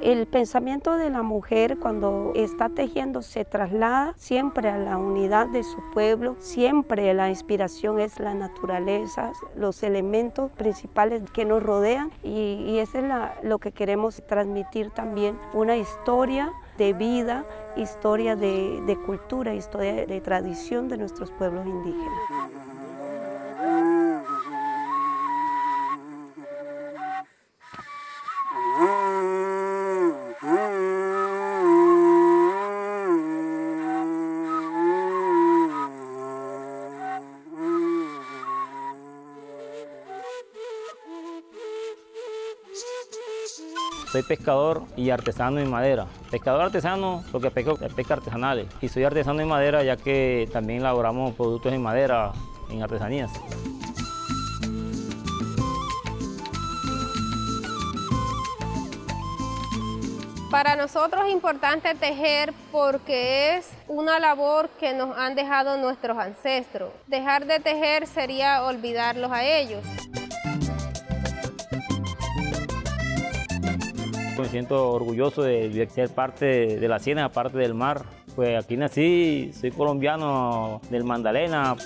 El pensamiento de la mujer cuando está tejiendo se traslada siempre a la unidad de su pueblo, siempre la inspiración es la naturaleza, los elementos principales que nos rodean y, eso es lo que queremos transmitir también, una historia de vida, historia de cultura, historia de tradición de nuestros pueblos indígenas. Soy pescador y artesano en madera. Pescador artesano porque pesco pesca artesanales. Y soy artesano en madera ya que también elaboramos productos en madera en artesanías. Para nosotros es importante tejer porque es una labor que nos han dejado nuestros ancestros. Dejar de tejer sería olvidarlos a ellos. Me siento orgulloso de ser parte de la ciénaga, parte del mar. Pues aquí nací, soy colombiano del Magdalena.